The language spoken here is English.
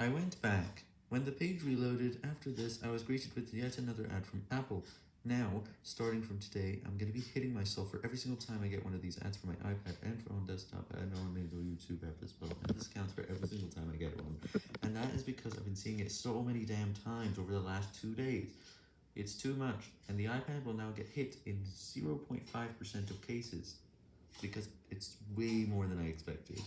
I went back. When the page reloaded, after this, I was greeted with yet another ad from Apple. Now, starting from today, I'm going to be hitting myself for every single time I get one of these ads for my iPad and for on desktop, and on my YouTube app as well, and this counts for every single time I get one. And that is because I've been seeing it so many damn times over the last two days. It's too much, and the iPad will now get hit in 0.5% of cases, because it's way more than I expected.